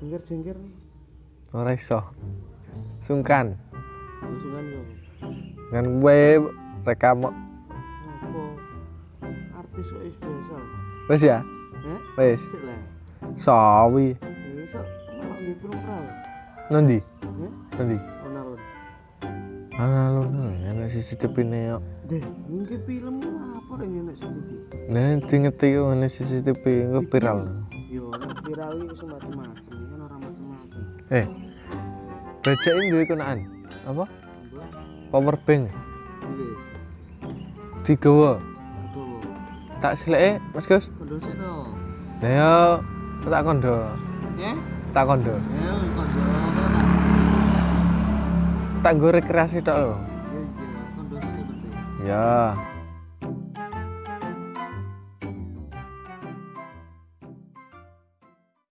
jengger-jengger. Ora iso. Sungkan. Usungan yo. Kan gue rekam apa artis kok biasa. Wis ya? Eh wis. Sawi. Iso malah nggih program nanti nanti alun-alun. Alun-alun. CCTV ne yo. Deh mungkin film apa yang enak sedikit nanti ngerti ana CCTV engko viral nek viral iki semacam-macam ini kan orang macam-macam eh bacain duwe kenaan? Apa? Power bank. Digawa. Aduh tak sileke Mas Gus? Kondo sik to. Yo tak kondo eh? Tak kondo ya kondo tak? Nggo rekreasi tok lho. Iya iya ya